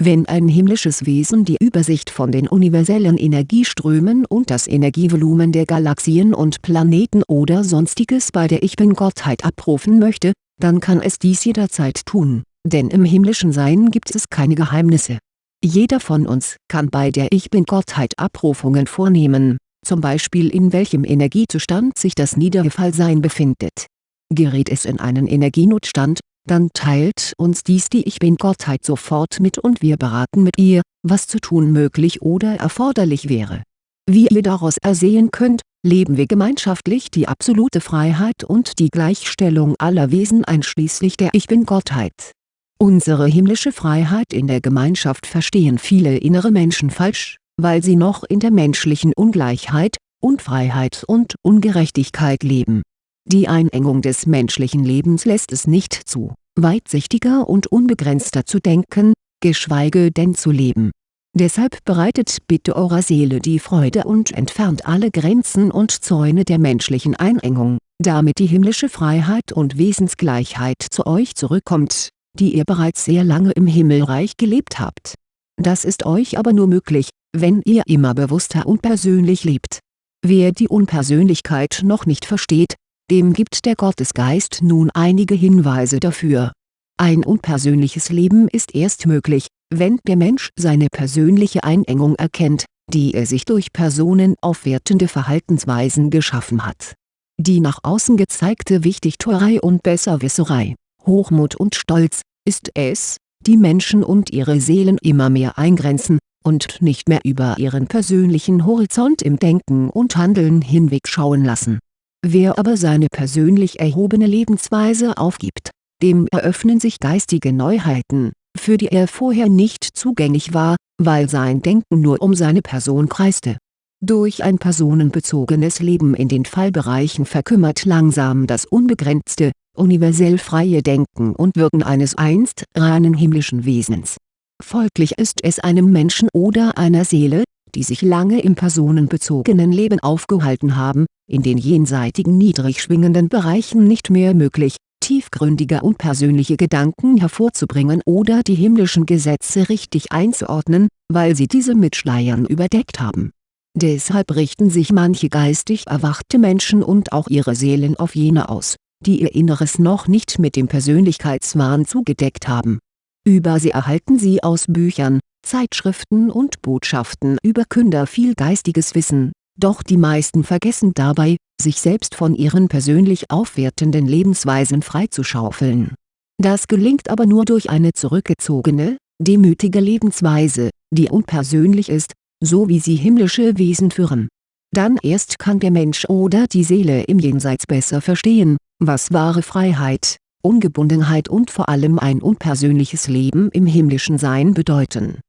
Wenn ein himmlisches Wesen die Übersicht von den universellen Energieströmen und das Energievolumen der Galaxien und Planeten oder sonstiges bei der Ich-Bin-Gottheit abrufen möchte, dann kann es dies jederzeit tun, denn im himmlischen Sein gibt es keine Geheimnisse. Jeder von uns kann bei der Ich-Bin-Gottheit Abrufungen vornehmen, zum Beispiel in welchem Energiezustand sich das Niedergefallsein befindet. Gerät es in einen Energienotstand, dann teilt uns dies die Ich-Bin-Gottheit sofort mit und wir beraten mit ihr, was zu tun möglich oder erforderlich wäre. Wie ihr daraus ersehen könnt, leben wir gemeinschaftlich die absolute Freiheit und die Gleichstellung aller Wesen einschließlich der Ich-Bin-Gottheit. Unsere himmlische Freiheit in der Gemeinschaft verstehen viele innere Menschen falsch, weil sie noch in der menschlichen Ungleichheit, Unfreiheit und Ungerechtigkeit leben. Die Einengung des menschlichen Lebens lässt es nicht zu, weitsichtiger und unbegrenzter zu denken, geschweige denn zu leben. Deshalb bereitet bitte eurer Seele die Freude und entfernt alle Grenzen und Zäune der menschlichen Einengung, damit die himmlische Freiheit und Wesensgleichheit zu euch zurückkommt, die ihr bereits sehr lange im Himmelreich gelebt habt. Das ist euch aber nur möglich, wenn ihr immer bewusster und persönlich lebt. Wer die Unpersönlichkeit noch nicht versteht, dem gibt der Gottesgeist nun einige Hinweise dafür. Ein unpersönliches Leben ist erst möglich, wenn der Mensch seine persönliche Einengung erkennt, die er sich durch personenaufwertende Verhaltensweisen geschaffen hat. Die nach außen gezeigte Wichtigtuerei und Besserwisserei, Hochmut und Stolz, ist es, die Menschen und ihre Seelen immer mehr eingrenzen, und nicht mehr über ihren persönlichen Horizont im Denken und Handeln hinwegschauen lassen. Wer aber seine persönlich erhobene Lebensweise aufgibt, dem eröffnen sich geistige Neuheiten, für die er vorher nicht zugänglich war, weil sein Denken nur um seine Person kreiste. Durch ein personenbezogenes Leben in den Fallbereichen verkümmert langsam das unbegrenzte, universell freie Denken und Wirken eines einst reinen himmlischen Wesens. Folglich ist es einem Menschen oder einer Seele, die sich lange im personenbezogenen Leben aufgehalten haben, in den jenseitigen niedrig schwingenden Bereichen nicht mehr möglich, tiefgründige und persönliche Gedanken hervorzubringen oder die himmlischen Gesetze richtig einzuordnen, weil sie diese mit Schleiern überdeckt haben. Deshalb richten sich manche geistig erwachte Menschen und auch ihre Seelen auf jene aus, die ihr Inneres noch nicht mit dem Persönlichkeitswahn zugedeckt haben. Über sie erhalten sie aus Büchern, Zeitschriften und Botschaften über Künder viel geistiges Wissen, doch die meisten vergessen dabei, sich selbst von ihren persönlich aufwertenden Lebensweisen freizuschaufeln. Das gelingt aber nur durch eine zurückgezogene, demütige Lebensweise, die unpersönlich ist, so wie sie himmlische Wesen führen. Dann erst kann der Mensch oder die Seele im Jenseits besser verstehen, was wahre Freiheit, Ungebundenheit und vor allem ein unpersönliches Leben im himmlischen Sein bedeuten.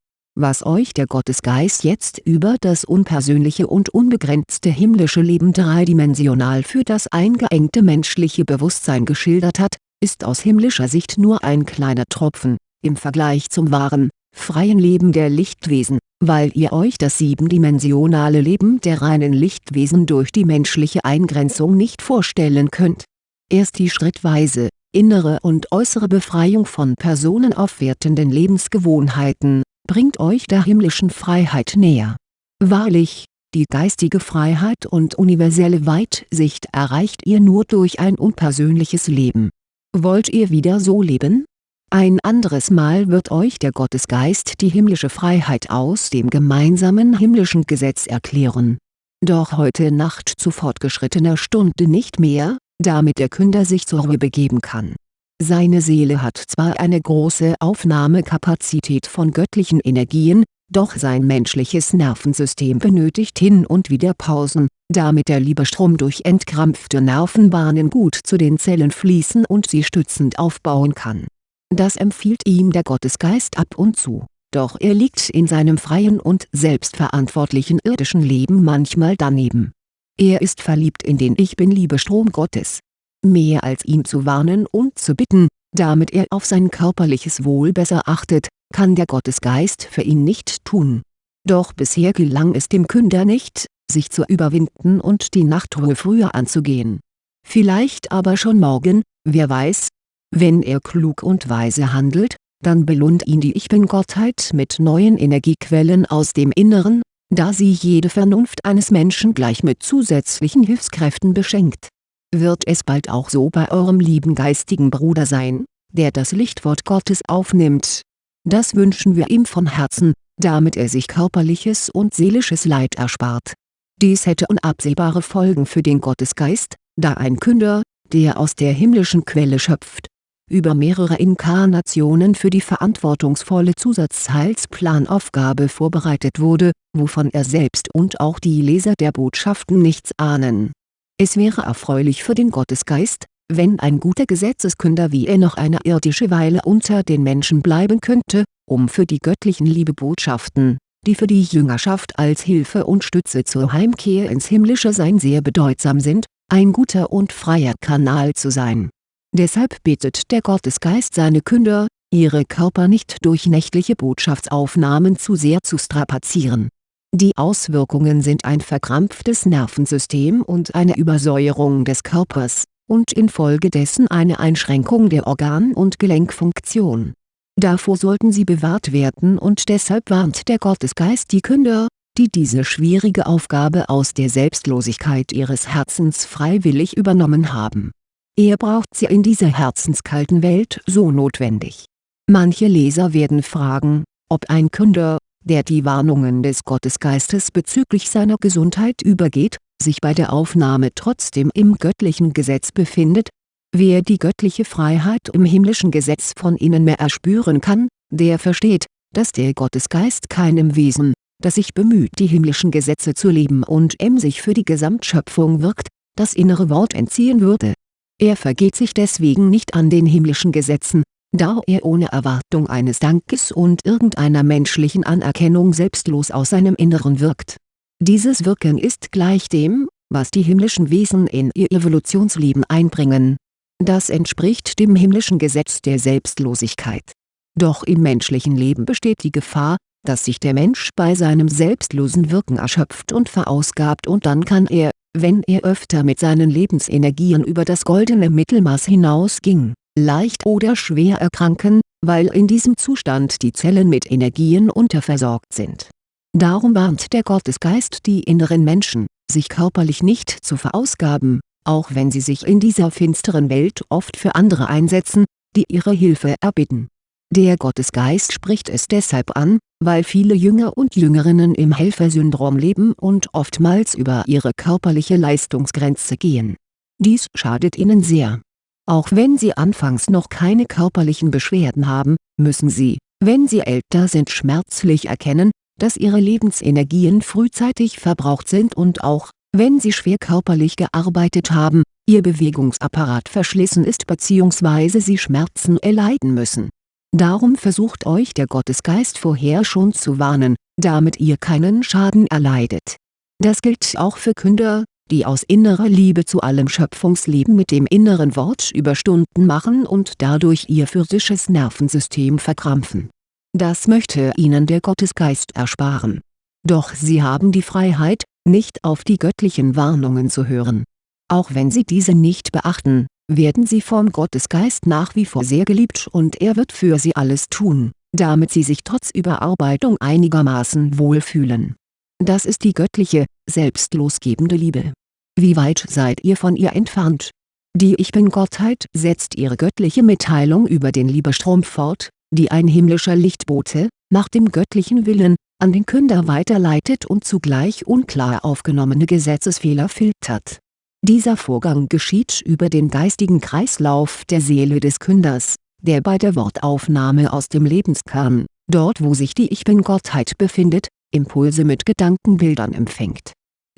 Was euch der Gottesgeist jetzt über das unpersönliche und unbegrenzte himmlische Leben dreidimensional für das eingeengte menschliche Bewusstsein geschildert hat, ist aus himmlischer Sicht nur ein kleiner Tropfen, im Vergleich zum wahren, freien Leben der Lichtwesen, weil ihr euch das siebendimensionale Leben der reinen Lichtwesen durch die menschliche Eingrenzung nicht vorstellen könnt. Erst die schrittweise, innere und äußere Befreiung von personenaufwertenden Lebensgewohnheiten, bringt euch der himmlischen Freiheit näher. Wahrlich, die geistige Freiheit und universelle Weitsicht erreicht ihr nur durch ein unpersönliches Leben. Wollt ihr wieder so leben? Ein anderes Mal wird euch der Gottesgeist die himmlische Freiheit aus dem gemeinsamen himmlischen Gesetz erklären. Doch heute Nacht zu fortgeschrittener Stunde nicht mehr, damit der Künder sich zur Ruhe begeben kann. Seine Seele hat zwar eine große Aufnahmekapazität von göttlichen Energien, doch sein menschliches Nervensystem benötigt hin und wieder Pausen, damit der Liebestrom durch entkrampfte Nervenbahnen gut zu den Zellen fließen und sie stützend aufbauen kann das empfiehlt ihm der Gottesgeist ab und zu, doch er liegt in seinem freien und selbstverantwortlichen irdischen Leben manchmal daneben. Er ist verliebt in den Ich-Bin-Liebestrom Gottes. Mehr als ihn zu warnen und zu bitten, damit er auf sein körperliches Wohl besser achtet, kann der Gottesgeist für ihn nicht tun. Doch bisher gelang es dem Künder nicht, sich zu überwinden und die Nachtruhe früher anzugehen. Vielleicht aber schon morgen, wer weiß, wenn er klug und weise handelt, dann belohnt ihn die Ich Bin-Gottheit mit neuen Energiequellen aus dem Inneren, da sie jede Vernunft eines Menschen gleich mit zusätzlichen Hilfskräften beschenkt. Wird es bald auch so bei eurem lieben geistigen Bruder sein, der das Lichtwort Gottes aufnimmt. Das wünschen wir ihm von Herzen, damit er sich körperliches und seelisches Leid erspart. Dies hätte unabsehbare Folgen für den Gottesgeist, da ein Künder, der aus der himmlischen Quelle schöpft, über mehrere Inkarnationen für die verantwortungsvolle Zusatzheilsplanaufgabe vorbereitet wurde, wovon er selbst und auch die Leser der Botschaften nichts ahnen. Es wäre erfreulich für den Gottesgeist, wenn ein guter Gesetzeskünder wie er noch eine irdische Weile unter den Menschen bleiben könnte, um für die göttlichen Liebebotschaften, die für die Jüngerschaft als Hilfe und Stütze zur Heimkehr ins himmlische Sein sehr bedeutsam sind, ein guter und freier Kanal zu sein Deshalb bittet der Gottesgeist seine Künder, ihre Körper nicht durch nächtliche Botschaftsaufnahmen zu sehr zu strapazieren. Die Auswirkungen sind ein verkrampftes Nervensystem und eine Übersäuerung des Körpers, und infolgedessen eine Einschränkung der Organ- und Gelenkfunktion. Davor sollten sie bewahrt werden und deshalb warnt der Gottesgeist die Künder, die diese schwierige Aufgabe aus der Selbstlosigkeit ihres Herzens freiwillig übernommen haben er braucht sie in dieser herzenskalten Welt so notwendig. Manche Leser werden fragen, ob ein Künder, der die Warnungen des Gottesgeistes bezüglich seiner Gesundheit übergeht, sich bei der Aufnahme trotzdem im göttlichen Gesetz befindet. Wer die göttliche Freiheit im himmlischen Gesetz von innen mehr erspüren kann, der versteht, dass der Gottesgeist keinem Wesen, das sich bemüht die himmlischen Gesetze zu leben und emsig für die Gesamtschöpfung wirkt, das innere Wort entziehen würde er vergeht sich deswegen nicht an den himmlischen Gesetzen, da er ohne Erwartung eines Dankes und irgendeiner menschlichen Anerkennung selbstlos aus seinem Inneren wirkt. Dieses Wirken ist gleich dem, was die himmlischen Wesen in ihr Evolutionsleben einbringen. Das entspricht dem himmlischen Gesetz der Selbstlosigkeit. Doch im menschlichen Leben besteht die Gefahr, dass sich der Mensch bei seinem selbstlosen Wirken erschöpft und verausgabt und dann kann er, wenn er öfter mit seinen Lebensenergien über das goldene Mittelmaß hinausging, leicht oder schwer erkranken, weil in diesem Zustand die Zellen mit Energien unterversorgt sind. Darum warnt der Gottesgeist die inneren Menschen, sich körperlich nicht zu verausgaben, auch wenn sie sich in dieser finsteren Welt oft für andere einsetzen, die ihre Hilfe erbitten der Gottesgeist spricht es deshalb an, weil viele Jünger und Jüngerinnen im Helfersyndrom leben und oftmals über ihre körperliche Leistungsgrenze gehen. Dies schadet ihnen sehr. Auch wenn sie anfangs noch keine körperlichen Beschwerden haben, müssen sie, wenn sie älter sind schmerzlich erkennen, dass ihre Lebensenergien frühzeitig verbraucht sind und auch, wenn sie schwer körperlich gearbeitet haben, ihr Bewegungsapparat verschlissen ist bzw. sie Schmerzen erleiden müssen Darum versucht euch der Gottesgeist vorher schon zu warnen, damit ihr keinen Schaden erleidet. Das gilt auch für Künder, die aus innerer Liebe zu allem Schöpfungsleben mit dem inneren Wort Überstunden machen und dadurch ihr physisches Nervensystem verkrampfen. Das möchte ihnen der Gottesgeist ersparen. Doch sie haben die Freiheit, nicht auf die göttlichen Warnungen zu hören. Auch wenn sie diese nicht beachten, werden sie vom Gottesgeist nach wie vor sehr geliebt und er wird für sie alles tun, damit sie sich trotz Überarbeitung einigermaßen wohlfühlen. Das ist die göttliche, selbstlosgebende Liebe. Wie weit seid ihr von ihr entfernt? Die Ich Bin-Gottheit setzt ihre göttliche Mitteilung über den Liebestrom fort, die ein himmlischer Lichtbote, nach dem göttlichen Willen, an den Künder weiterleitet und zugleich unklar aufgenommene Gesetzesfehler filtert dieser Vorgang geschieht über den geistigen Kreislauf der Seele des Künders, der bei der Wortaufnahme aus dem Lebenskern, dort wo sich die Ich Bin-Gottheit befindet, Impulse mit Gedankenbildern empfängt.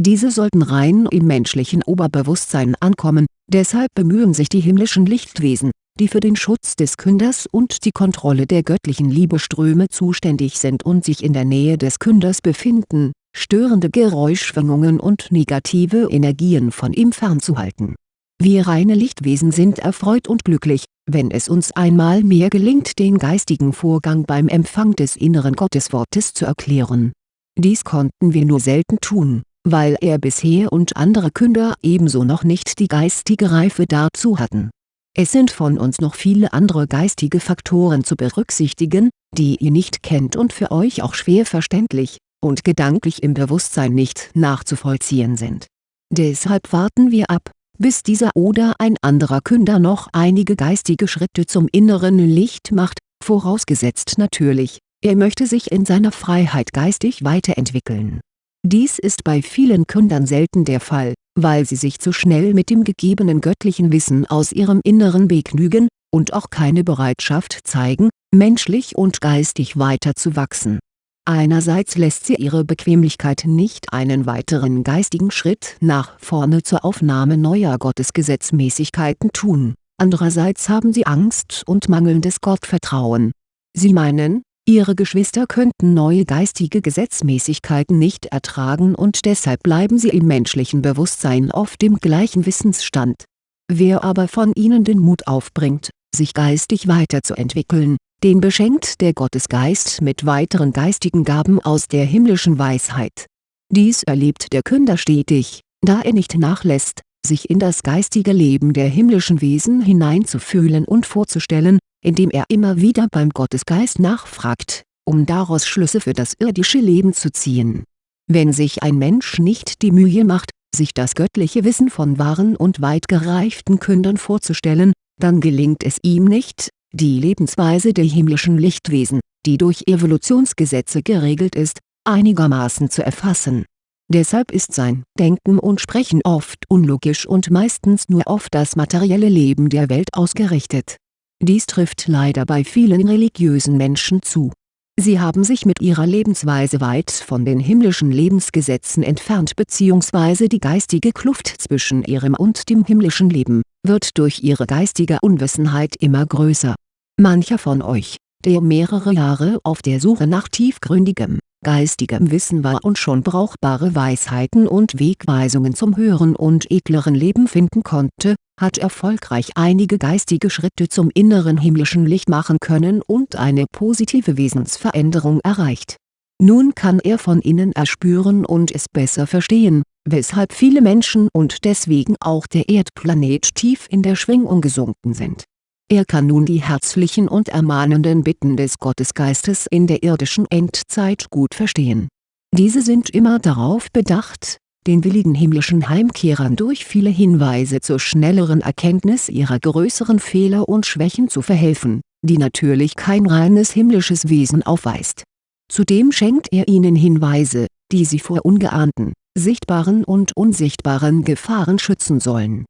Diese sollten rein im menschlichen Oberbewusstsein ankommen, deshalb bemühen sich die himmlischen Lichtwesen, die für den Schutz des Künders und die Kontrolle der göttlichen Liebeströme zuständig sind und sich in der Nähe des Künders befinden, störende Geräuschschwingungen und negative Energien von ihm fernzuhalten. Wir reine Lichtwesen sind erfreut und glücklich, wenn es uns einmal mehr gelingt den geistigen Vorgang beim Empfang des inneren Gotteswortes zu erklären. Dies konnten wir nur selten tun, weil er bisher und andere Künder ebenso noch nicht die geistige Reife dazu hatten Es sind von uns noch viele andere geistige Faktoren zu berücksichtigen, die ihr nicht kennt und für euch auch schwer verständlich, und gedanklich im Bewusstsein nicht nachzuvollziehen sind. Deshalb warten wir ab, bis dieser oder ein anderer Künder noch einige geistige Schritte zum inneren Licht macht, vorausgesetzt natürlich, er möchte sich in seiner Freiheit geistig weiterentwickeln. Dies ist bei vielen Kündern selten der Fall, weil sie sich zu schnell mit dem gegebenen göttlichen Wissen aus ihrem Inneren begnügen, und auch keine Bereitschaft zeigen, menschlich und geistig weiterzuwachsen. Einerseits lässt sie ihre Bequemlichkeit nicht einen weiteren geistigen Schritt nach vorne zur Aufnahme neuer Gottesgesetzmäßigkeiten tun, andererseits haben sie Angst und mangelndes Gottvertrauen. Sie meinen, ihre Geschwister könnten neue geistige Gesetzmäßigkeiten nicht ertragen und deshalb bleiben sie im menschlichen Bewusstsein auf dem gleichen Wissensstand. Wer aber von ihnen den Mut aufbringt, sich geistig weiterzuentwickeln, den beschenkt der Gottesgeist mit weiteren geistigen Gaben aus der himmlischen Weisheit. Dies erlebt der Künder stetig, da er nicht nachlässt, sich in das geistige Leben der himmlischen Wesen hineinzufühlen und vorzustellen, indem er immer wieder beim Gottesgeist nachfragt, um daraus Schlüsse für das irdische Leben zu ziehen. Wenn sich ein Mensch nicht die Mühe macht, sich das göttliche Wissen von wahren und weit gereiften Kündern vorzustellen, dann gelingt es ihm nicht, die Lebensweise der himmlischen Lichtwesen, die durch Evolutionsgesetze geregelt ist, einigermaßen zu erfassen. Deshalb ist sein Denken und Sprechen oft unlogisch und meistens nur auf das materielle Leben der Welt ausgerichtet dies trifft leider bei vielen religiösen Menschen zu. Sie haben sich mit ihrer Lebensweise weit von den himmlischen Lebensgesetzen entfernt bzw. die geistige Kluft zwischen ihrem und dem himmlischen Leben, wird durch ihre geistige Unwissenheit immer größer. Mancher von euch, der mehrere Jahre auf der Suche nach tiefgründigem, geistigem Wissen war und schon brauchbare Weisheiten und Wegweisungen zum höheren und edleren Leben finden konnte, hat erfolgreich einige geistige Schritte zum inneren himmlischen Licht machen können und eine positive Wesensveränderung erreicht. Nun kann er von innen erspüren und es besser verstehen, weshalb viele Menschen und deswegen auch der Erdplanet tief in der Schwingung gesunken sind er kann nun die herzlichen und ermahnenden Bitten des Gottesgeistes in der irdischen Endzeit gut verstehen. Diese sind immer darauf bedacht, den willigen himmlischen Heimkehrern durch viele Hinweise zur schnelleren Erkenntnis ihrer größeren Fehler und Schwächen zu verhelfen, die natürlich kein reines himmlisches Wesen aufweist. Zudem schenkt er ihnen Hinweise, die sie vor ungeahnten, sichtbaren und unsichtbaren Gefahren schützen sollen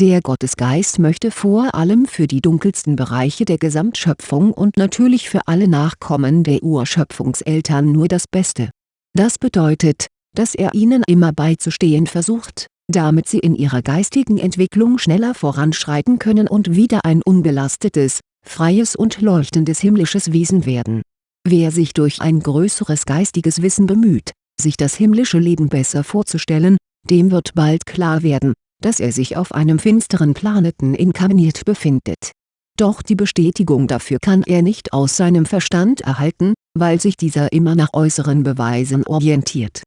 der Gottesgeist möchte vor allem für die dunkelsten Bereiche der Gesamtschöpfung und natürlich für alle Nachkommen der Urschöpfungseltern nur das Beste. Das bedeutet, dass er ihnen immer beizustehen versucht, damit sie in ihrer geistigen Entwicklung schneller voranschreiten können und wieder ein unbelastetes, freies und leuchtendes himmlisches Wesen werden. Wer sich durch ein größeres geistiges Wissen bemüht, sich das himmlische Leben besser vorzustellen, dem wird bald klar werden, dass er sich auf einem finsteren Planeten inkarniert befindet. Doch die Bestätigung dafür kann er nicht aus seinem Verstand erhalten, weil sich dieser immer nach äußeren Beweisen orientiert.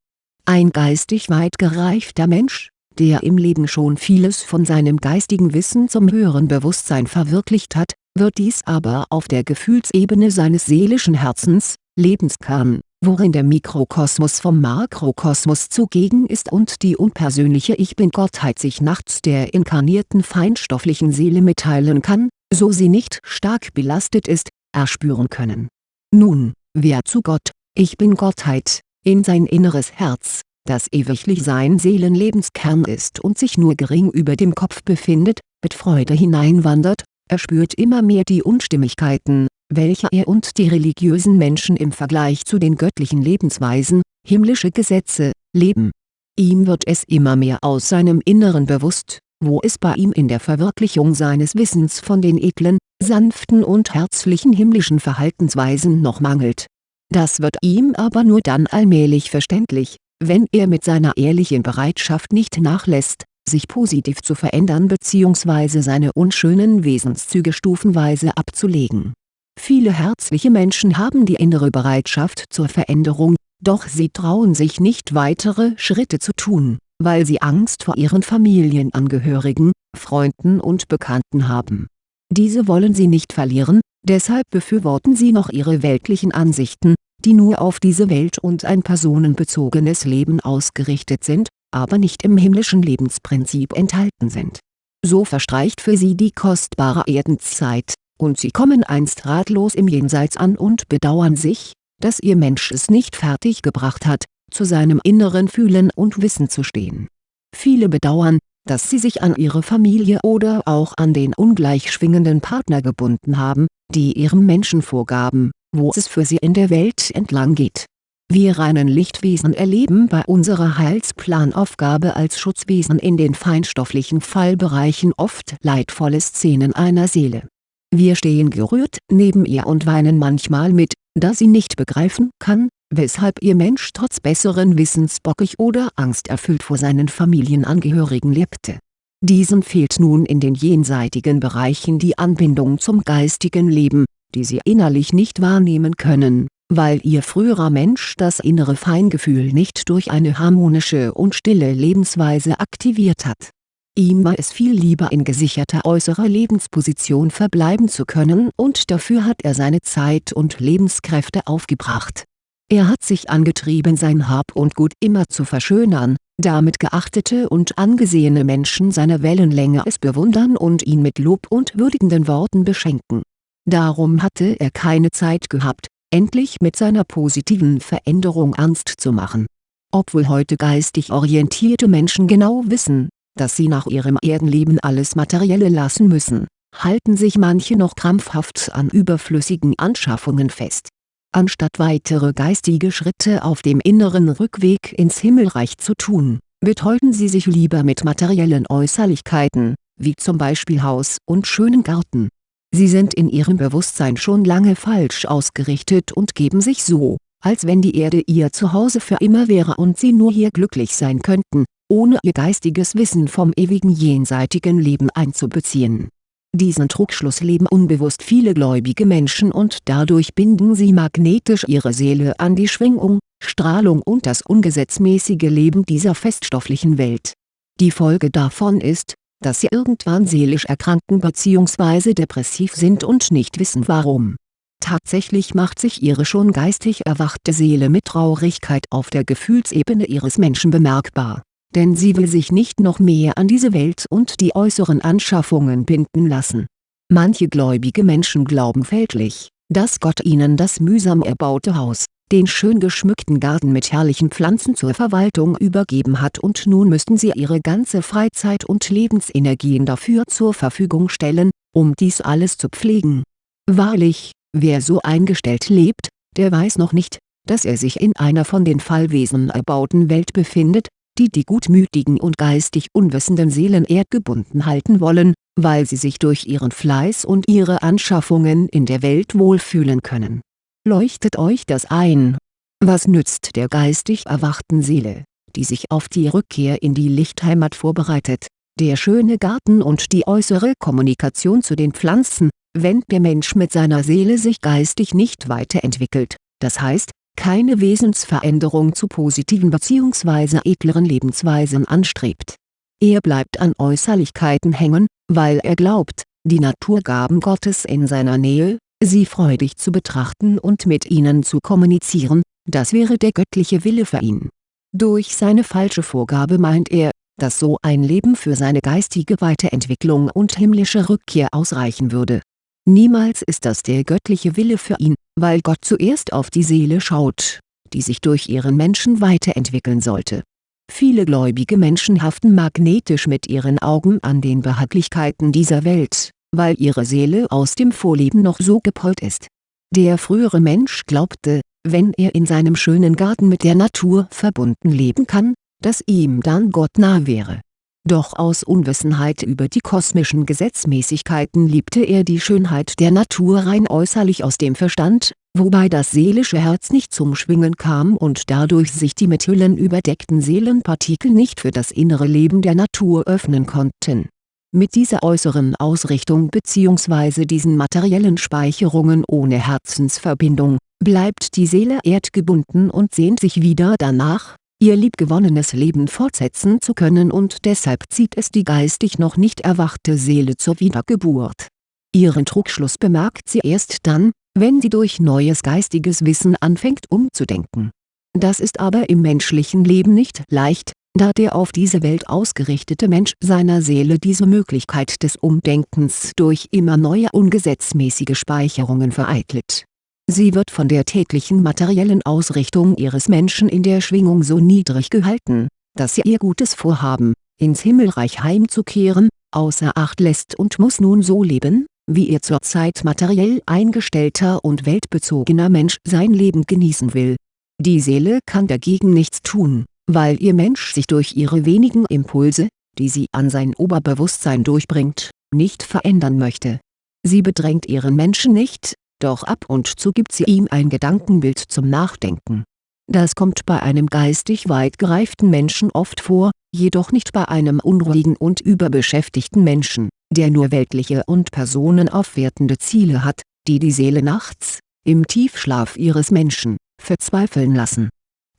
Ein geistig weit gereifter Mensch, der im Leben schon vieles von seinem geistigen Wissen zum höheren Bewusstsein verwirklicht hat, wird dies aber auf der Gefühlsebene seines seelischen Herzens, Lebenskern, worin der Mikrokosmos vom Makrokosmos zugegen ist und die unpersönliche Ich-Bin-Gottheit sich nachts der inkarnierten feinstofflichen Seele mitteilen kann, so sie nicht stark belastet ist, erspüren können. Nun, wer zu Gott, Ich-Bin-Gottheit, in sein inneres Herz, das ewiglich sein Seelenlebenskern ist und sich nur gering über dem Kopf befindet, mit Freude hineinwandert, erspürt immer mehr die Unstimmigkeiten, welche er und die religiösen Menschen im Vergleich zu den göttlichen Lebensweisen, himmlische Gesetze, leben. Ihm wird es immer mehr aus seinem Inneren bewusst, wo es bei ihm in der Verwirklichung seines Wissens von den edlen, sanften und herzlichen himmlischen Verhaltensweisen noch mangelt. Das wird ihm aber nur dann allmählich verständlich, wenn er mit seiner ehrlichen Bereitschaft nicht nachlässt, sich positiv zu verändern bzw. seine unschönen Wesenszüge stufenweise abzulegen Viele herzliche Menschen haben die innere Bereitschaft zur Veränderung, doch sie trauen sich nicht weitere Schritte zu tun, weil sie Angst vor ihren Familienangehörigen, Freunden und Bekannten haben. Diese wollen sie nicht verlieren, deshalb befürworten sie noch ihre weltlichen Ansichten, die nur auf diese Welt und ein personenbezogenes Leben ausgerichtet sind, aber nicht im himmlischen Lebensprinzip enthalten sind. So verstreicht für sie die kostbare Erdenszeit, und sie kommen einst ratlos im Jenseits an und bedauern sich, dass ihr Mensch es nicht fertig gebracht hat, zu seinem inneren Fühlen und Wissen zu stehen. Viele bedauern, dass sie sich an ihre Familie oder auch an den ungleich schwingenden Partner gebunden haben, die ihrem Menschen vorgaben, wo es für sie in der Welt entlang geht. Wir reinen Lichtwesen erleben bei unserer Heilsplanaufgabe als Schutzwesen in den feinstofflichen Fallbereichen oft leidvolle Szenen einer Seele. Wir stehen gerührt neben ihr und weinen manchmal mit, da sie nicht begreifen kann, weshalb ihr Mensch trotz besseren Wissens bockig oder angsterfüllt vor seinen Familienangehörigen lebte. Diesen fehlt nun in den jenseitigen Bereichen die Anbindung zum geistigen Leben, die sie innerlich nicht wahrnehmen können, weil ihr früherer Mensch das innere Feingefühl nicht durch eine harmonische und stille Lebensweise aktiviert hat. Ihm war es viel lieber in gesicherter äußerer Lebensposition verbleiben zu können und dafür hat er seine Zeit und Lebenskräfte aufgebracht. Er hat sich angetrieben sein Hab und Gut immer zu verschönern, damit geachtete und angesehene Menschen seiner Wellenlänge es bewundern und ihn mit Lob und würdigenden Worten beschenken Darum hatte er keine Zeit gehabt, endlich mit seiner positiven Veränderung ernst zu machen. Obwohl heute geistig orientierte Menschen genau wissen, dass sie nach ihrem Erdenleben alles Materielle lassen müssen, halten sich manche noch krampfhaft an überflüssigen Anschaffungen fest. Anstatt weitere geistige Schritte auf dem inneren Rückweg ins Himmelreich zu tun, betäuben sie sich lieber mit materiellen Äußerlichkeiten, wie zum Beispiel Haus und schönen Garten Sie sind in ihrem Bewusstsein schon lange falsch ausgerichtet und geben sich so, als wenn die Erde ihr Zuhause für immer wäre und sie nur hier glücklich sein könnten, ohne ihr geistiges Wissen vom ewigen jenseitigen Leben einzubeziehen. Diesen Trugschluss leben unbewusst viele gläubige Menschen und dadurch binden sie magnetisch ihre Seele an die Schwingung, Strahlung und das ungesetzmäßige Leben dieser feststofflichen Welt. Die Folge davon ist, dass sie irgendwann seelisch erkranken bzw. depressiv sind und nicht wissen warum. Tatsächlich macht sich ihre schon geistig erwachte Seele mit Traurigkeit auf der Gefühlsebene ihres Menschen bemerkbar, denn sie will sich nicht noch mehr an diese Welt und die äußeren Anschaffungen binden lassen. Manche gläubige Menschen glauben fälschlich, dass Gott ihnen das mühsam erbaute Haus, den schön geschmückten Garten mit herrlichen Pflanzen zur Verwaltung übergeben hat und nun müssten sie ihre ganze Freizeit und Lebensenergien dafür zur Verfügung stellen, um dies alles zu pflegen. Wahrlich, wer so eingestellt lebt, der weiß noch nicht, dass er sich in einer von den Fallwesen erbauten Welt befindet, die die gutmütigen und geistig unwissenden Seelen erdgebunden halten wollen, weil sie sich durch ihren Fleiß und ihre Anschaffungen in der Welt wohlfühlen können leuchtet euch das ein. Was nützt der geistig erwachten Seele, die sich auf die Rückkehr in die Lichtheimat vorbereitet, der schöne Garten und die äußere Kommunikation zu den Pflanzen, wenn der Mensch mit seiner Seele sich geistig nicht weiterentwickelt, das heißt, keine Wesensveränderung zu positiven bzw. edleren Lebensweisen anstrebt. Er bleibt an Äußerlichkeiten hängen, weil er glaubt, die Naturgaben Gottes in seiner Nähe, sie freudig zu betrachten und mit ihnen zu kommunizieren, das wäre der göttliche Wille für ihn. Durch seine falsche Vorgabe meint er, dass so ein Leben für seine geistige Weiterentwicklung und himmlische Rückkehr ausreichen würde. Niemals ist das der göttliche Wille für ihn, weil Gott zuerst auf die Seele schaut, die sich durch ihren Menschen weiterentwickeln sollte. Viele gläubige Menschen haften magnetisch mit ihren Augen an den Behaglichkeiten dieser Welt weil ihre Seele aus dem Vorleben noch so gepolt ist. Der frühere Mensch glaubte, wenn er in seinem schönen Garten mit der Natur verbunden leben kann, dass ihm dann Gott nah wäre. Doch aus Unwissenheit über die kosmischen Gesetzmäßigkeiten liebte er die Schönheit der Natur rein äußerlich aus dem Verstand, wobei das seelische Herz nicht zum Schwingen kam und dadurch sich die mit Hüllen überdeckten Seelenpartikel nicht für das innere Leben der Natur öffnen konnten mit dieser äußeren Ausrichtung bzw. diesen materiellen Speicherungen ohne Herzensverbindung, bleibt die Seele erdgebunden und sehnt sich wieder danach, ihr liebgewonnenes Leben fortsetzen zu können und deshalb zieht es die geistig noch nicht erwachte Seele zur Wiedergeburt. Ihren Trugschluss bemerkt sie erst dann, wenn sie durch neues geistiges Wissen anfängt umzudenken. Das ist aber im menschlichen Leben nicht leicht, da der auf diese Welt ausgerichtete Mensch seiner Seele diese Möglichkeit des Umdenkens durch immer neue ungesetzmäßige Speicherungen vereitelt. Sie wird von der täglichen materiellen Ausrichtung ihres Menschen in der Schwingung so niedrig gehalten, dass sie ihr gutes Vorhaben, ins Himmelreich heimzukehren, außer Acht lässt und muss nun so leben, wie ihr zurzeit materiell eingestellter und weltbezogener Mensch sein Leben genießen will. Die Seele kann dagegen nichts tun, weil ihr Mensch sich durch ihre wenigen Impulse, die sie an sein Oberbewusstsein durchbringt, nicht verändern möchte. Sie bedrängt ihren Menschen nicht, doch ab und zu gibt sie ihm ein Gedankenbild zum Nachdenken. Das kommt bei einem geistig weit gereiften Menschen oft vor, jedoch nicht bei einem unruhigen und überbeschäftigten Menschen, der nur weltliche und personenaufwertende Ziele hat, die die Seele nachts, im Tiefschlaf ihres Menschen, verzweifeln lassen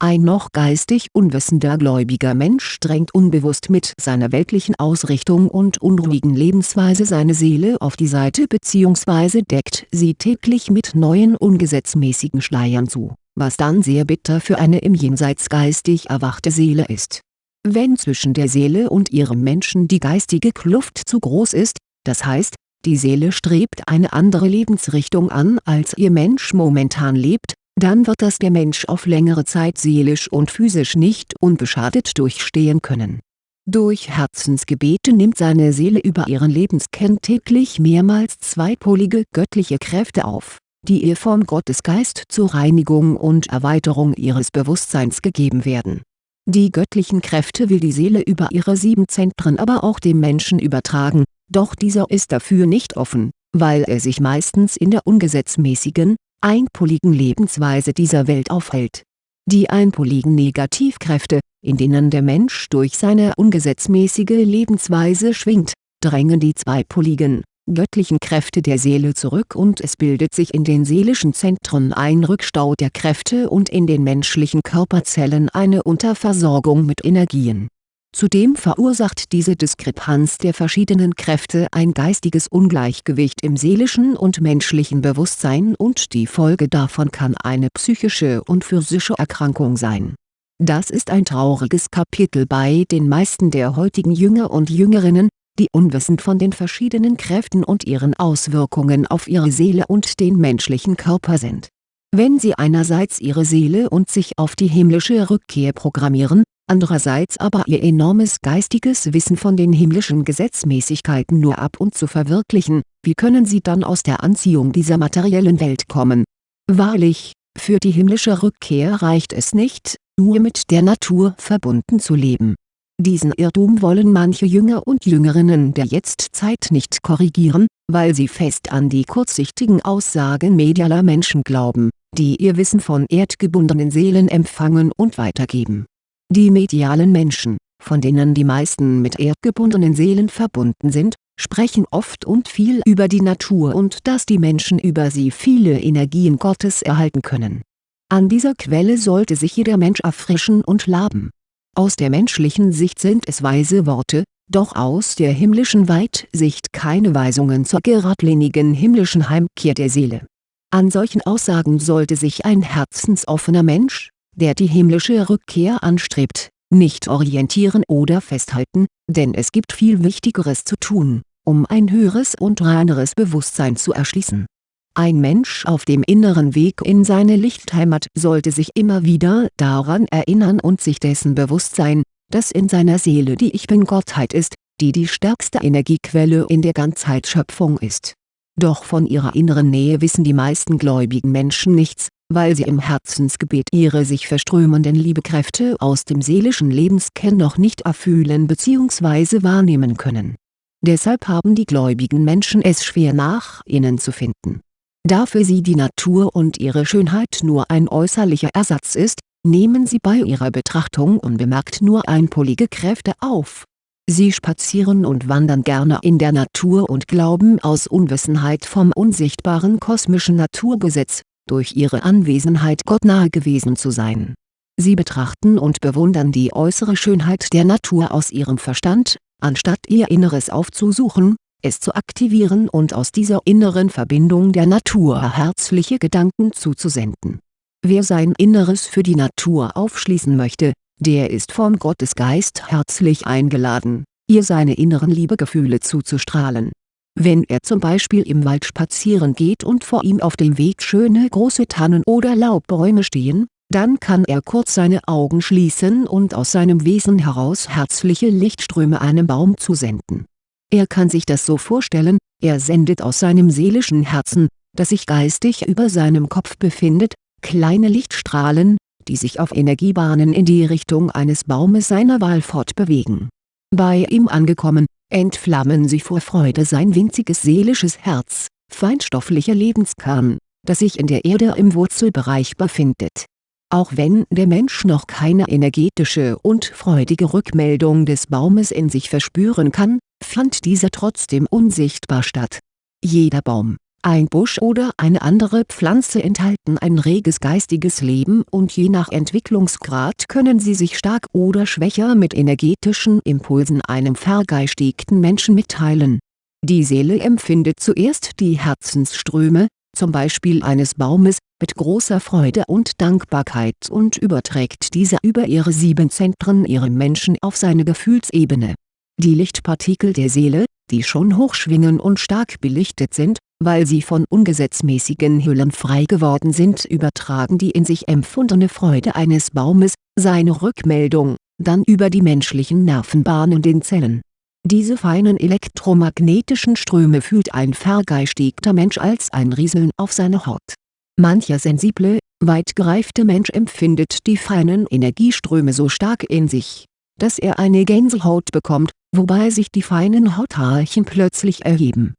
ein noch geistig unwissender gläubiger Mensch drängt unbewusst mit seiner weltlichen Ausrichtung und unruhigen Lebensweise seine Seele auf die Seite bzw. deckt sie täglich mit neuen ungesetzmäßigen Schleiern zu, was dann sehr bitter für eine im Jenseits geistig erwachte Seele ist. Wenn zwischen der Seele und ihrem Menschen die geistige Kluft zu groß ist, das heißt, die Seele strebt eine andere Lebensrichtung an als ihr Mensch momentan lebt, dann wird das der Mensch auf längere Zeit seelisch und physisch nicht unbeschadet durchstehen können. Durch Herzensgebete nimmt seine Seele über ihren Lebenskern täglich mehrmals zweipolige göttliche Kräfte auf, die ihr vom Gottesgeist zur Reinigung und Erweiterung ihres Bewusstseins gegeben werden. Die göttlichen Kräfte will die Seele über ihre sieben Zentren aber auch dem Menschen übertragen, doch dieser ist dafür nicht offen, weil er sich meistens in der ungesetzmäßigen, einpoligen Lebensweise dieser Welt aufhält. Die einpoligen Negativkräfte, in denen der Mensch durch seine ungesetzmäßige Lebensweise schwingt, drängen die zweipoligen, göttlichen Kräfte der Seele zurück und es bildet sich in den seelischen Zentren ein Rückstau der Kräfte und in den menschlichen Körperzellen eine Unterversorgung mit Energien Zudem verursacht diese Diskrepanz der verschiedenen Kräfte ein geistiges Ungleichgewicht im seelischen und menschlichen Bewusstsein und die Folge davon kann eine psychische und physische Erkrankung sein. Das ist ein trauriges Kapitel bei den meisten der heutigen Jünger und Jüngerinnen, die unwissend von den verschiedenen Kräften und ihren Auswirkungen auf ihre Seele und den menschlichen Körper sind. Wenn sie einerseits ihre Seele und sich auf die himmlische Rückkehr programmieren, andererseits aber ihr enormes geistiges Wissen von den himmlischen Gesetzmäßigkeiten nur ab und zu verwirklichen, wie können sie dann aus der Anziehung dieser materiellen Welt kommen? Wahrlich, für die himmlische Rückkehr reicht es nicht, nur mit der Natur verbunden zu leben. Diesen Irrtum wollen manche Jünger und Jüngerinnen der Jetztzeit nicht korrigieren, weil sie fest an die kurzsichtigen Aussagen medialer Menschen glauben, die ihr Wissen von erdgebundenen Seelen empfangen und weitergeben die medialen Menschen, von denen die meisten mit erdgebundenen Seelen verbunden sind, sprechen oft und viel über die Natur und dass die Menschen über sie viele Energien Gottes erhalten können. An dieser Quelle sollte sich jeder Mensch erfrischen und laben. Aus der menschlichen Sicht sind es weise Worte, doch aus der himmlischen Weitsicht keine Weisungen zur geradlinigen himmlischen Heimkehr der Seele. An solchen Aussagen sollte sich ein herzensoffener Mensch, der die himmlische Rückkehr anstrebt, nicht orientieren oder festhalten, denn es gibt viel Wichtigeres zu tun, um ein höheres und reineres Bewusstsein zu erschließen. Ein Mensch auf dem inneren Weg in seine Lichtheimat sollte sich immer wieder daran erinnern und sich dessen bewusst sein, dass in seiner Seele die Ich Bin-Gottheit ist, die die stärkste Energiequelle in der Ganzheitsschöpfung ist. Doch von ihrer inneren Nähe wissen die meisten gläubigen Menschen nichts, weil sie im Herzensgebet ihre sich verströmenden Liebekräfte aus dem seelischen Lebenskern noch nicht erfühlen bzw. wahrnehmen können. Deshalb haben die gläubigen Menschen es schwer nach innen zu finden. Da für sie die Natur und ihre Schönheit nur ein äußerlicher Ersatz ist, nehmen sie bei ihrer Betrachtung unbemerkt nur einpolige Kräfte auf. Sie spazieren und wandern gerne in der Natur und glauben aus Unwissenheit vom unsichtbaren kosmischen Naturgesetz, durch ihre Anwesenheit Gott nahe gewesen zu sein. Sie betrachten und bewundern die äußere Schönheit der Natur aus ihrem Verstand, anstatt ihr Inneres aufzusuchen, es zu aktivieren und aus dieser inneren Verbindung der Natur herzliche Gedanken zuzusenden. Wer sein Inneres für die Natur aufschließen möchte, der ist vom Gottesgeist herzlich eingeladen, ihr seine inneren Liebegefühle zuzustrahlen. Wenn er zum Beispiel im Wald spazieren geht und vor ihm auf dem Weg schöne große Tannen oder Laubbäume stehen, dann kann er kurz seine Augen schließen und aus seinem Wesen heraus herzliche Lichtströme einem Baum zusenden. Er kann sich das so vorstellen, er sendet aus seinem seelischen Herzen, das sich geistig über seinem Kopf befindet, kleine Lichtstrahlen, die sich auf Energiebahnen in die Richtung eines Baumes seiner Wahl fortbewegen. Bei ihm angekommen, entflammen sie vor Freude sein winziges seelisches Herz, feinstofflicher Lebenskern, das sich in der Erde im Wurzelbereich befindet auch wenn der Mensch noch keine energetische und freudige Rückmeldung des Baumes in sich verspüren kann, fand diese trotzdem unsichtbar statt. Jeder Baum, ein Busch oder eine andere Pflanze enthalten ein reges geistiges Leben und je nach Entwicklungsgrad können sie sich stark oder schwächer mit energetischen Impulsen einem vergeistigten Menschen mitteilen. Die Seele empfindet zuerst die Herzensströme, zum Beispiel eines Baumes, mit großer Freude und Dankbarkeit und überträgt diese über ihre sieben Zentren ihrem Menschen auf seine Gefühlsebene. Die Lichtpartikel der Seele, die schon hoch schwingen und stark belichtet sind, weil sie von ungesetzmäßigen Hüllen frei geworden sind übertragen die in sich empfundene Freude eines Baumes, seine Rückmeldung, dann über die menschlichen Nervenbahnen den Zellen diese feinen elektromagnetischen Ströme fühlt ein vergeistigter Mensch als ein Rieseln auf seiner Haut. Mancher sensible, weit gereifte Mensch empfindet die feinen Energieströme so stark in sich, dass er eine Gänsehaut bekommt, wobei sich die feinen Hauthaarchen plötzlich erheben.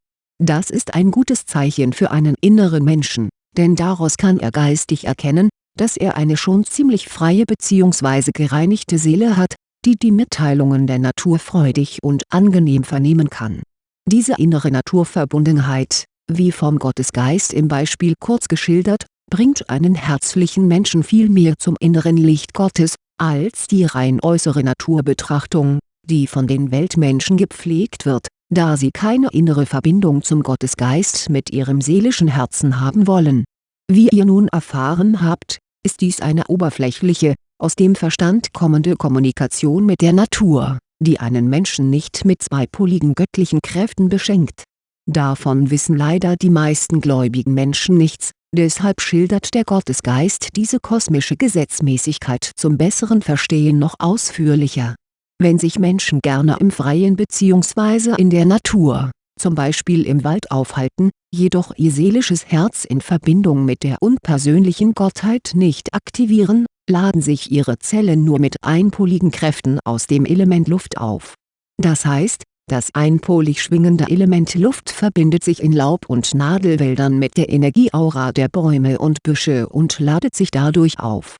Das ist ein gutes Zeichen für einen inneren Menschen, denn daraus kann er geistig erkennen, dass er eine schon ziemlich freie bzw. gereinigte Seele hat, die die Mitteilungen der Natur freudig und angenehm vernehmen kann. Diese innere Naturverbundenheit, wie vom Gottesgeist im Beispiel kurz geschildert, bringt einen herzlichen Menschen viel mehr zum inneren Licht Gottes, als die rein äußere Naturbetrachtung, die von den Weltmenschen gepflegt wird, da sie keine innere Verbindung zum Gottesgeist mit ihrem seelischen Herzen haben wollen. Wie ihr nun erfahren habt, ist dies eine oberflächliche, aus dem Verstand kommende Kommunikation mit der Natur, die einen Menschen nicht mit zweipoligen göttlichen Kräften beschenkt. Davon wissen leider die meisten gläubigen Menschen nichts, deshalb schildert der Gottesgeist diese kosmische Gesetzmäßigkeit zum besseren Verstehen noch ausführlicher. Wenn sich Menschen gerne im Freien bzw. in der Natur, zum Beispiel im Wald aufhalten, jedoch ihr seelisches Herz in Verbindung mit der unpersönlichen Gottheit nicht aktivieren, laden sich ihre Zellen nur mit einpoligen Kräften aus dem Element Luft auf. Das heißt, das einpolig schwingende Element Luft verbindet sich in Laub- und Nadelwäldern mit der Energieaura der Bäume und Büsche und ladet sich dadurch auf.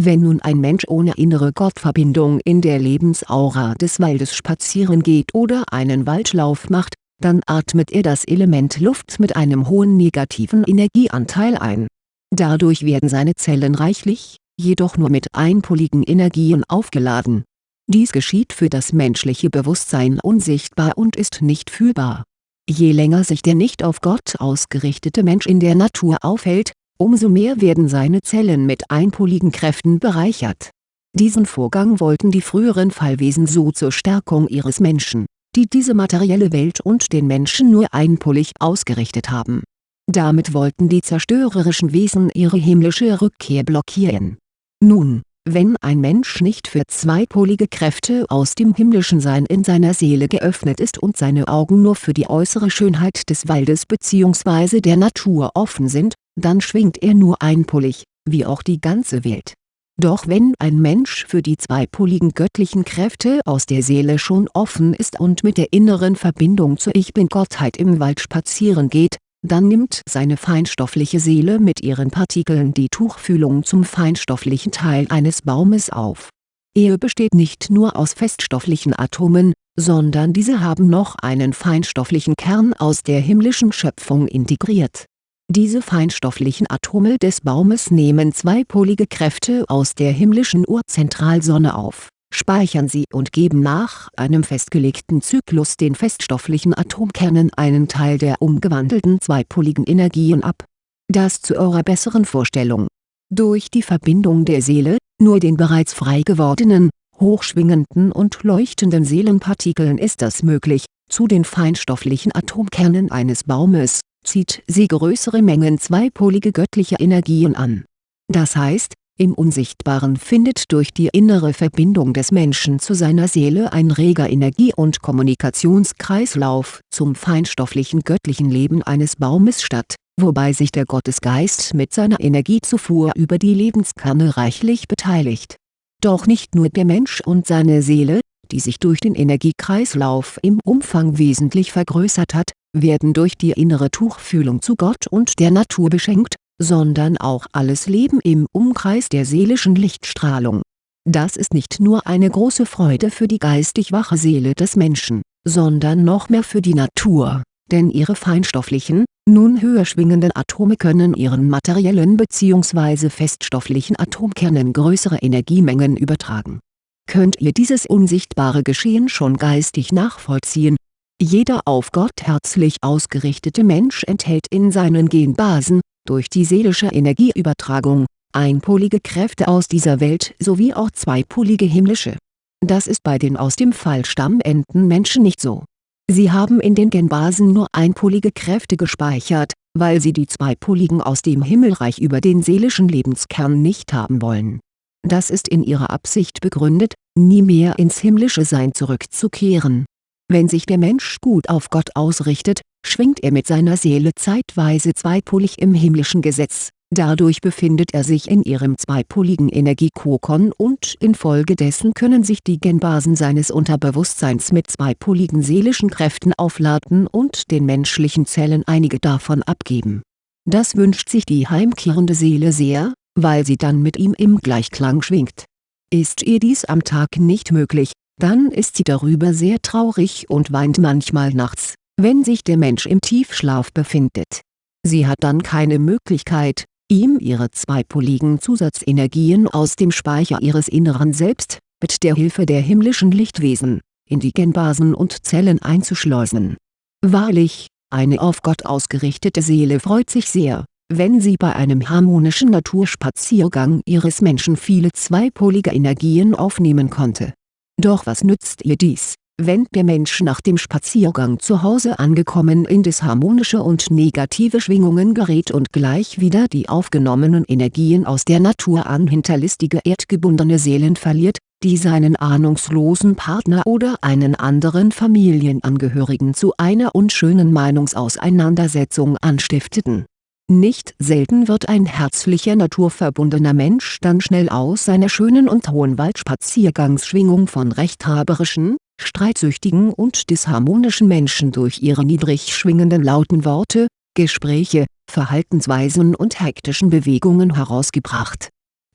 Wenn nun ein Mensch ohne innere Gottverbindung in der Lebensaura des Waldes spazieren geht oder einen Waldlauf macht, dann atmet er das Element Luft mit einem hohen negativen Energieanteil ein. Dadurch werden seine Zellen reichlich, jedoch nur mit einpoligen Energien aufgeladen. Dies geschieht für das menschliche Bewusstsein unsichtbar und ist nicht fühlbar. Je länger sich der nicht auf Gott ausgerichtete Mensch in der Natur aufhält, umso mehr werden seine Zellen mit einpoligen Kräften bereichert. Diesen Vorgang wollten die früheren Fallwesen so zur Stärkung ihres Menschen, die diese materielle Welt und den Menschen nur einpolig ausgerichtet haben. Damit wollten die zerstörerischen Wesen ihre himmlische Rückkehr blockieren nun, wenn ein Mensch nicht für zweipolige Kräfte aus dem himmlischen Sein in seiner Seele geöffnet ist und seine Augen nur für die äußere Schönheit des Waldes bzw. der Natur offen sind, dann schwingt er nur einpolig, wie auch die ganze Welt. Doch wenn ein Mensch für die zweipoligen göttlichen Kräfte aus der Seele schon offen ist und mit der inneren Verbindung zur Ich-Bin-Gottheit im Wald spazieren geht, dann nimmt seine feinstoffliche Seele mit ihren Partikeln die Tuchfühlung zum feinstofflichen Teil eines Baumes auf. Er besteht nicht nur aus feststofflichen Atomen, sondern diese haben noch einen feinstofflichen Kern aus der himmlischen Schöpfung integriert. Diese feinstofflichen Atome des Baumes nehmen zweipolige Kräfte aus der himmlischen Urzentralsonne auf speichern sie und geben nach einem festgelegten Zyklus den feststofflichen Atomkernen einen Teil der umgewandelten zweipoligen Energien ab. Das zu eurer besseren Vorstellung. Durch die Verbindung der Seele, nur den bereits frei gewordenen, hochschwingenden und leuchtenden Seelenpartikeln ist das möglich, zu den feinstofflichen Atomkernen eines Baumes, zieht sie größere Mengen zweipolige göttliche Energien an. Das heißt, im Unsichtbaren findet durch die innere Verbindung des Menschen zu seiner Seele ein reger Energie- und Kommunikationskreislauf zum feinstofflichen göttlichen Leben eines Baumes statt, wobei sich der Gottesgeist mit seiner Energiezufuhr über die Lebenskerne reichlich beteiligt. Doch nicht nur der Mensch und seine Seele, die sich durch den Energiekreislauf im Umfang wesentlich vergrößert hat, werden durch die innere Tuchfühlung zu Gott und der Natur beschenkt sondern auch alles Leben im Umkreis der seelischen Lichtstrahlung. Das ist nicht nur eine große Freude für die geistig wache Seele des Menschen, sondern noch mehr für die Natur, denn ihre feinstofflichen, nun höher schwingenden Atome können ihren materiellen bzw. feststofflichen Atomkernen größere Energiemengen übertragen. Könnt ihr dieses unsichtbare Geschehen schon geistig nachvollziehen? Jeder auf Gott herzlich ausgerichtete Mensch enthält in seinen Genbasen, durch die seelische Energieübertragung, einpolige Kräfte aus dieser Welt sowie auch zweipolige himmlische. Das ist bei den aus dem Fallstamm enden Menschen nicht so. Sie haben in den Genbasen nur einpolige Kräfte gespeichert, weil sie die zweipoligen aus dem Himmelreich über den seelischen Lebenskern nicht haben wollen. Das ist in ihrer Absicht begründet, nie mehr ins himmlische Sein zurückzukehren. Wenn sich der Mensch gut auf Gott ausrichtet, schwingt er mit seiner Seele zeitweise zweipolig im himmlischen Gesetz, dadurch befindet er sich in ihrem zweipoligen Energiekokon und infolgedessen können sich die Genbasen seines Unterbewusstseins mit zweipoligen seelischen Kräften aufladen und den menschlichen Zellen einige davon abgeben. Das wünscht sich die heimkehrende Seele sehr, weil sie dann mit ihm im Gleichklang schwingt. Ist ihr dies am Tag nicht möglich, dann ist sie darüber sehr traurig und weint manchmal nachts wenn sich der Mensch im Tiefschlaf befindet. Sie hat dann keine Möglichkeit, ihm ihre zweipoligen Zusatzenergien aus dem Speicher ihres inneren Selbst, mit der Hilfe der himmlischen Lichtwesen, in die Genbasen und Zellen einzuschleusen. Wahrlich, eine auf Gott ausgerichtete Seele freut sich sehr, wenn sie bei einem harmonischen Naturspaziergang ihres Menschen viele zweipolige Energien aufnehmen konnte. Doch was nützt ihr dies, wenn der Mensch nach dem Spaziergang zu Hause angekommen in disharmonische und negative Schwingungen gerät und gleich wieder die aufgenommenen Energien aus der Natur an hinterlistige erdgebundene Seelen verliert, die seinen ahnungslosen Partner oder einen anderen Familienangehörigen zu einer unschönen Meinungsauseinandersetzung anstifteten nicht selten wird ein herzlicher naturverbundener Mensch dann schnell aus seiner schönen und hohen Waldspaziergangsschwingung von rechthaberischen, streitsüchtigen und disharmonischen Menschen durch ihre niedrig schwingenden lauten Worte, Gespräche, Verhaltensweisen und hektischen Bewegungen herausgebracht.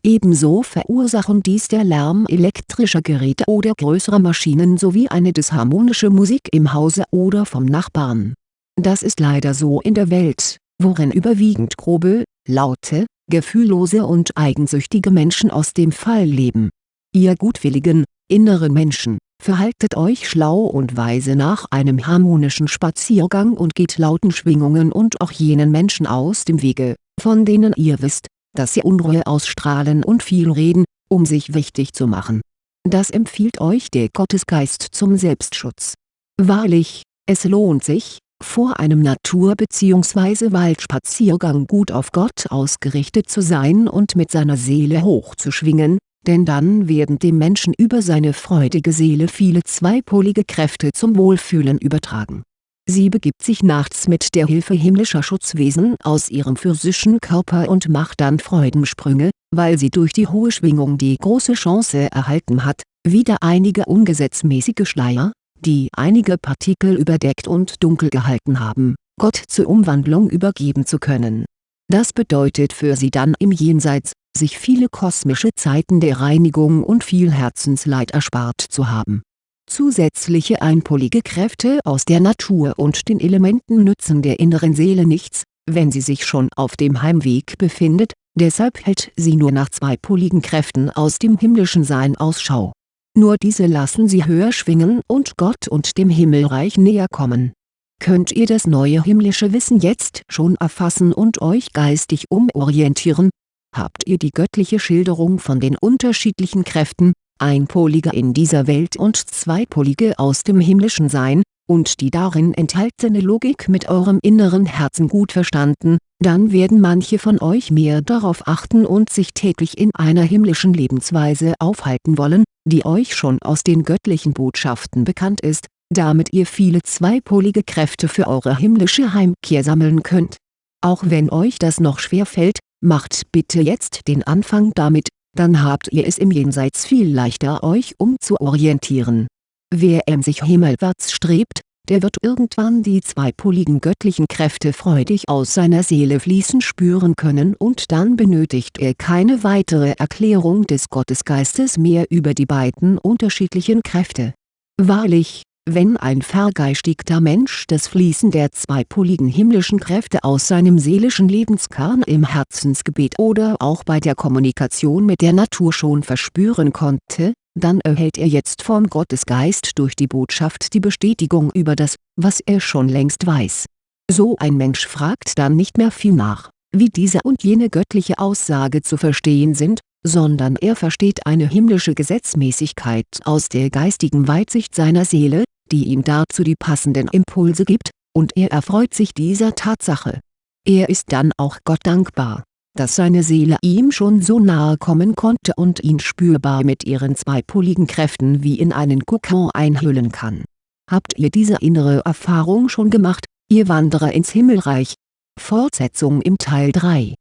Ebenso verursachen dies der Lärm elektrischer Geräte oder größerer Maschinen sowie eine disharmonische Musik im Hause oder vom Nachbarn. Das ist leider so in der Welt worin überwiegend grobe, laute, gefühllose und eigensüchtige Menschen aus dem Fall leben. Ihr gutwilligen, inneren Menschen, verhaltet euch schlau und weise nach einem harmonischen Spaziergang und geht lauten Schwingungen und auch jenen Menschen aus dem Wege, von denen ihr wisst, dass sie Unruhe ausstrahlen und viel reden, um sich wichtig zu machen. Das empfiehlt euch der Gottesgeist zum Selbstschutz. Wahrlich, es lohnt sich, vor einem Natur- bzw. Waldspaziergang gut auf Gott ausgerichtet zu sein und mit seiner Seele hochzuschwingen, denn dann werden dem Menschen über seine freudige Seele viele zweipolige Kräfte zum Wohlfühlen übertragen. Sie begibt sich nachts mit der Hilfe himmlischer Schutzwesen aus ihrem physischen Körper und macht dann Freudensprünge, weil sie durch die hohe Schwingung die große Chance erhalten hat, wieder einige ungesetzmäßige Schleier, die einige Partikel überdeckt und dunkel gehalten haben, Gott zur Umwandlung übergeben zu können. Das bedeutet für sie dann im Jenseits, sich viele kosmische Zeiten der Reinigung und viel Herzensleid erspart zu haben. Zusätzliche einpolige Kräfte aus der Natur und den Elementen nützen der inneren Seele nichts, wenn sie sich schon auf dem Heimweg befindet, deshalb hält sie nur nach zweipoligen Kräften aus dem himmlischen Sein Ausschau nur diese lassen sie höher schwingen und Gott und dem Himmelreich näher kommen. Könnt ihr das neue himmlische Wissen jetzt schon erfassen und euch geistig umorientieren? Habt ihr die göttliche Schilderung von den unterschiedlichen Kräften, einpolige in dieser Welt und zweipolige aus dem himmlischen Sein, und die darin enthaltene Logik mit eurem inneren Herzen gut verstanden, dann werden manche von euch mehr darauf achten und sich täglich in einer himmlischen Lebensweise aufhalten wollen, die euch schon aus den göttlichen Botschaften bekannt ist, damit ihr viele zweipolige Kräfte für eure himmlische Heimkehr sammeln könnt. Auch wenn euch das noch schwer fällt, macht bitte jetzt den Anfang damit, dann habt ihr es im Jenseits viel leichter euch umzuorientieren. Wer emsig himmelwärts strebt, der wird irgendwann die zweipoligen göttlichen Kräfte freudig aus seiner Seele fließen spüren können und dann benötigt er keine weitere Erklärung des Gottesgeistes mehr über die beiden unterschiedlichen Kräfte. Wahrlich, wenn ein vergeistigter Mensch das Fließen der zweipoligen himmlischen Kräfte aus seinem seelischen Lebenskern im Herzensgebet oder auch bei der Kommunikation mit der Natur schon verspüren konnte, dann erhält er jetzt vom Gottesgeist durch die Botschaft die Bestätigung über das, was er schon längst weiß. So ein Mensch fragt dann nicht mehr viel nach, wie diese und jene göttliche Aussage zu verstehen sind, sondern er versteht eine himmlische Gesetzmäßigkeit aus der geistigen Weitsicht seiner Seele, die ihm dazu die passenden Impulse gibt, und er erfreut sich dieser Tatsache. Er ist dann auch Gott dankbar, dass seine Seele ihm schon so nahe kommen konnte und ihn spürbar mit ihren zweipoligen Kräften wie in einen Kokon einhüllen kann. Habt ihr diese innere Erfahrung schon gemacht, ihr Wanderer ins Himmelreich? Fortsetzung im Teil 3